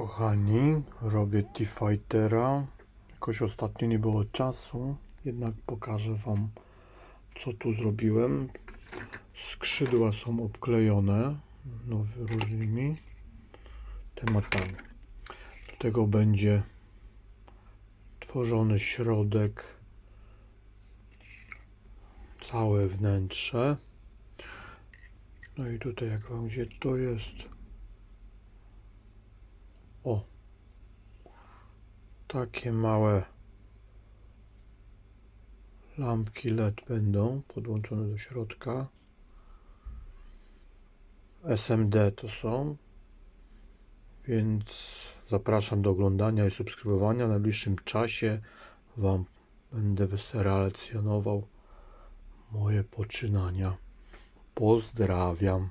Kochani, robię T-Fightera. Jakoś ostatnio nie było czasu, jednak pokażę Wam, co tu zrobiłem. Skrzydła są obklejone nowy, różnymi tematami. Do tego będzie tworzony środek, całe wnętrze. No i tutaj, jak Wam gdzie to jest, o, takie małe lampki LED będą podłączone do środka. SMD to są, więc zapraszam do oglądania i subskrybowania. W najbliższym czasie Wam będę relacjonował moje poczynania. Pozdrawiam.